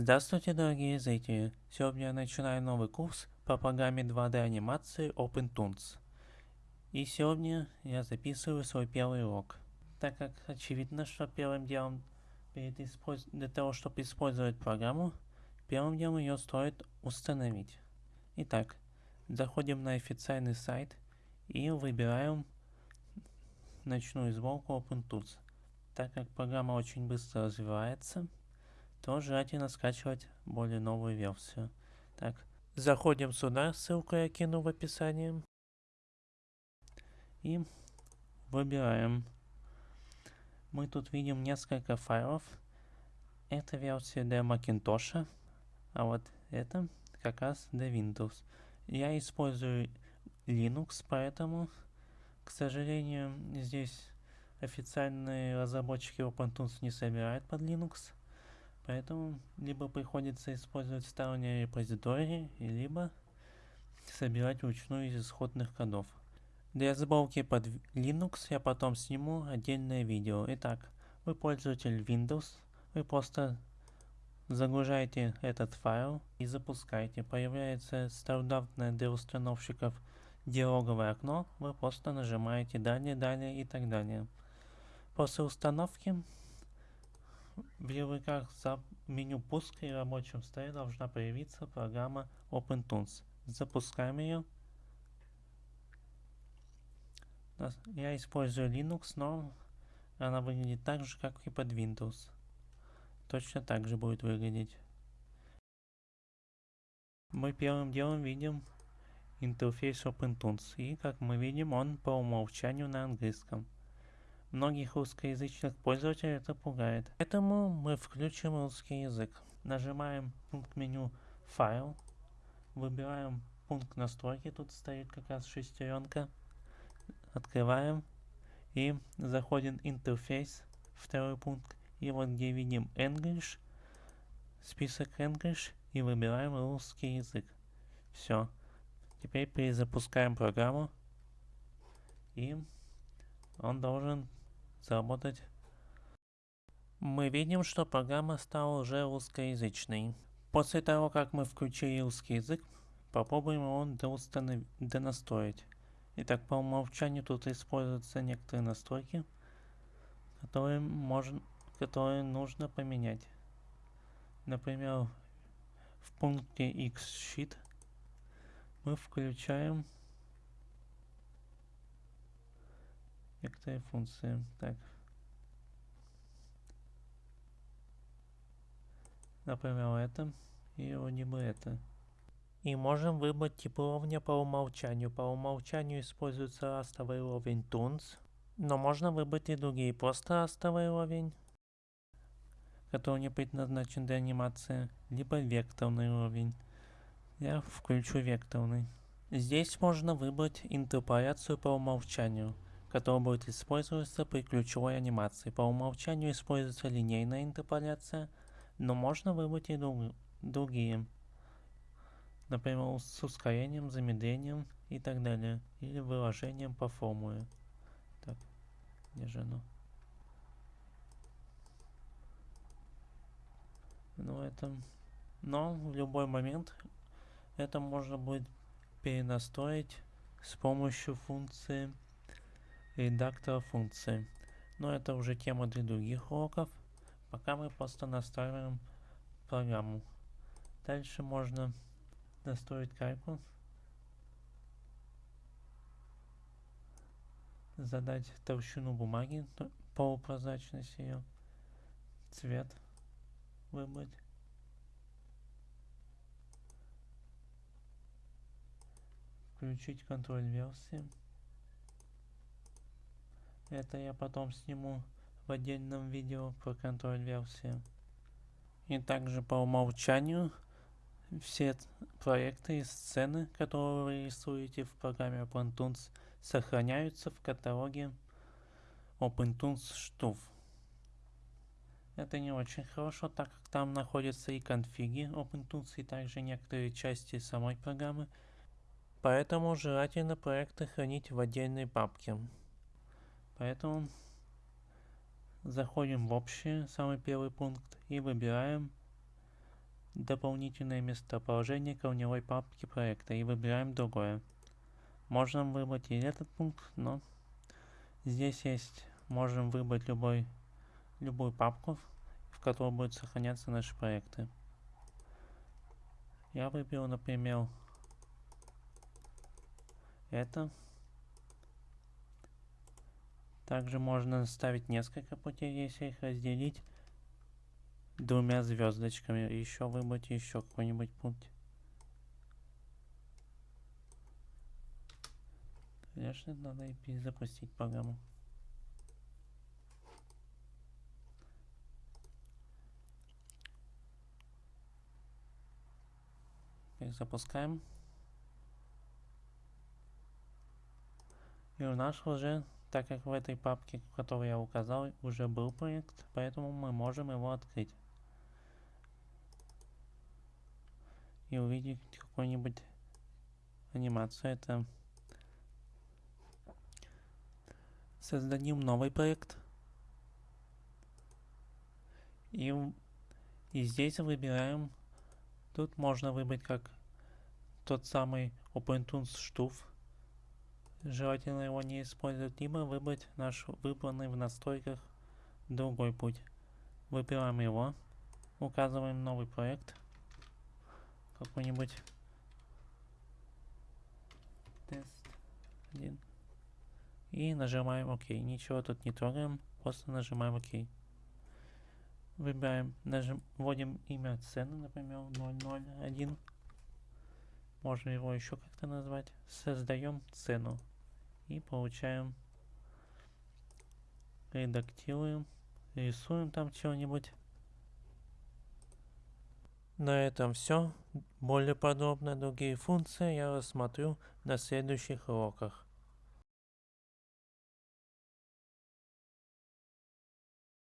Здравствуйте, дорогие зрители! Сегодня я начинаю новый курс по программе 2D анимации OpenToons. И сегодня я записываю свой первый урок. Так как очевидно, что первым делом перед использ... для того, чтобы использовать программу, первым делом ее стоит установить. Итак, заходим на официальный сайт и выбираем ночную сборку OpenTools. Так как программа очень быстро развивается, то желательно скачивать более новую версию. Так, заходим сюда, ссылку я кину в описании. И выбираем. Мы тут видим несколько файлов. Это версия для Macintosh, а вот это как раз для Windows. Я использую Linux, поэтому, к сожалению, здесь официальные разработчики OpenTools не собирают под Linux. Поэтому либо приходится использовать сторонние репозитории, либо собирать вручную из исходных кодов. Для сборки под Linux я потом сниму отдельное видео. Итак, вы пользователь Windows, вы просто загружаете этот файл и запускаете. Появляется стандартное для установщиков диалоговое окно, вы просто нажимаете далее, далее и так далее. После установки в ярлыках за меню пуска и рабочем столе должна появиться программа OpenToons. Запускаем ее. Я использую Linux, но она выглядит так же, как и под Windows. Точно так же будет выглядеть. Мы первым делом видим интерфейс OpenToons. И, как мы видим, он по умолчанию на английском. Многих русскоязычных пользователей это пугает. Поэтому мы включим русский язык. Нажимаем пункт меню «Файл», выбираем пункт настройки, тут стоит как раз шестеренка. Открываем и заходим интерфейс, второй пункт. И вот где видим English, список English и выбираем русский язык. Все. Теперь перезапускаем программу и он должен заработать. Мы видим, что программа стала уже русскоязычной. После того, как мы включили русский язык, попробуем его доустанов... донастроить. Итак, по умолчанию тут используются некоторые настройки, которые, можно, которые нужно поменять. Например, в пункте X-Sheet мы включаем некоторые функции. Так. Например, это и либо это. И можем выбрать тип уровня по умолчанию. По умолчанию используется растовый уровень Toons. Но можно выбрать и другие. Просто растовый уровень, который не предназначен для анимации. Либо векторный уровень. Я включу векторный. Здесь можно выбрать интерполяцию по умолчанию который будет использоваться при ключевой анимации. По умолчанию используется линейная интерполяция, но можно выбрать и друг, другие. Например, с ускорением, замедлением и так далее. Или выражением по формуле. Так, где же оно? Ну, это... Но в любой момент это можно будет перенастроить с помощью функции редактора функции. Но это уже тема для других уроков. Пока мы просто настраиваем программу. Дальше можно настроить кальку. Задать толщину бумаги, полупрозрачность ее, цвет выбрать. Включить контроль версии. Это я потом сниму в отдельном видео про контроль версии. И также по умолчанию все проекты и сцены, которые вы рисуете в программе OpenToons, сохраняются в каталоге OpenToons Штуф. Это не очень хорошо, так как там находятся и конфиги OpenToons, и также некоторые части самой программы. Поэтому желательно проекты хранить в отдельной папке. Поэтому заходим в общее, самый первый пункт, и выбираем дополнительное местоположение корневой папки проекта и выбираем другое. Можно выбрать и этот пункт, но здесь есть, можем выбрать любой, любую папку, в которой будут сохраняться наши проекты. Я выберу, например, это. Также можно ставить несколько путей, если их разделить двумя звездочками. Еще выбрать еще какой-нибудь путь. Конечно, надо и перезапустить программу. Перезапускаем. И у нас уже, так как в этой папке, которую я указал, уже был проект, поэтому мы можем его открыть. И увидеть какую-нибудь анимацию. Это создадим новый проект. И, и здесь выбираем, тут можно выбрать как тот самый OpenTunes Stuf. Желательно его не использовать, либо выбрать наш выбранный в настройках другой путь. Выбираем его, указываем новый проект, какой-нибудь тест 1. И нажимаем ОК. Ничего тут не трогаем, просто нажимаем ОК. Выбираем, нажим, вводим имя цены, например, 001. Можно его еще как-то назвать. Создаем цену. И получаем, редактируем, рисуем там чего-нибудь. На этом все. Более подробно другие функции я рассмотрю на следующих уроках.